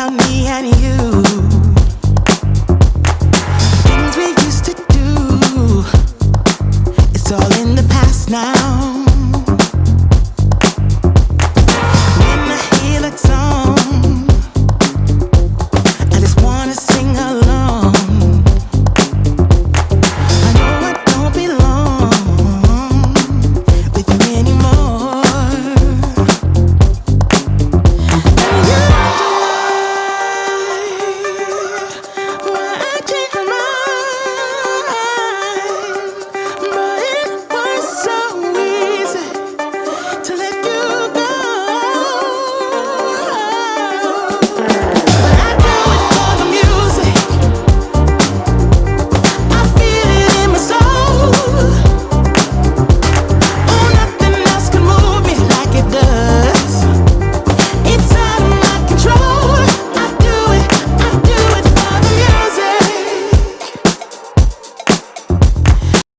about me and you. Things we used to do, it's all in the past now.